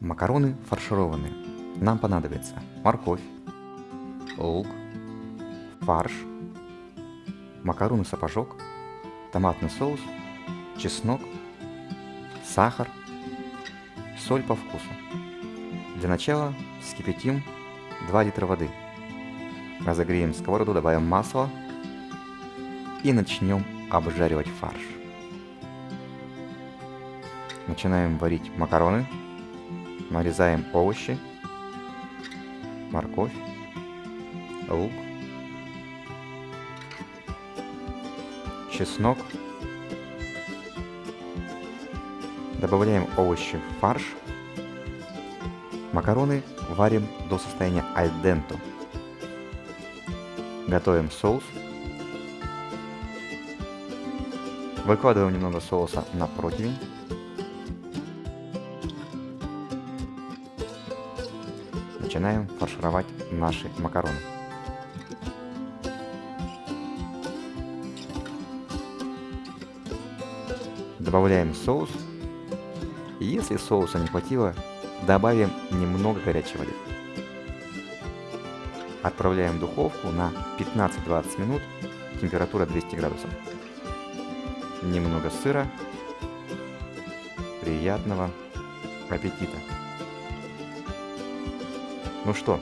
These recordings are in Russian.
Макароны фаршированные. Нам понадобится морковь, лук, фарш, макароны сапожок, томатный соус, чеснок, сахар, соль по вкусу. Для начала вскипятим 2 литра воды. Разогреем сковороду, добавим масло и начнем обжаривать фарш. Начинаем варить макароны, нарезаем овощи, морковь, лук, чеснок. Добавляем овощи в фарш. Макароны варим до состояния аль денто. Готовим соус. Выкладываем немного соуса на противень. Начинаем фаршировать наши макароны. Добавляем соус. Если соуса не хватило, добавим немного горячей воды. Отправляем в духовку на 15-20 минут, температура 200 градусов. Немного сыра. Приятного аппетита! Ну что,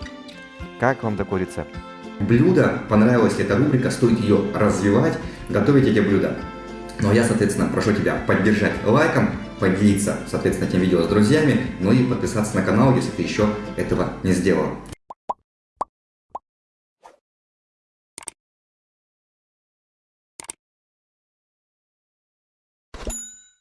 как вам такой рецепт? Блюдо, понравилась эта рубрика, стоит ее развивать, готовить эти блюда. Ну а я, соответственно, прошу тебя поддержать лайком, поделиться, соответственно, этим видео с друзьями, ну и подписаться на канал, если ты еще этого не сделал.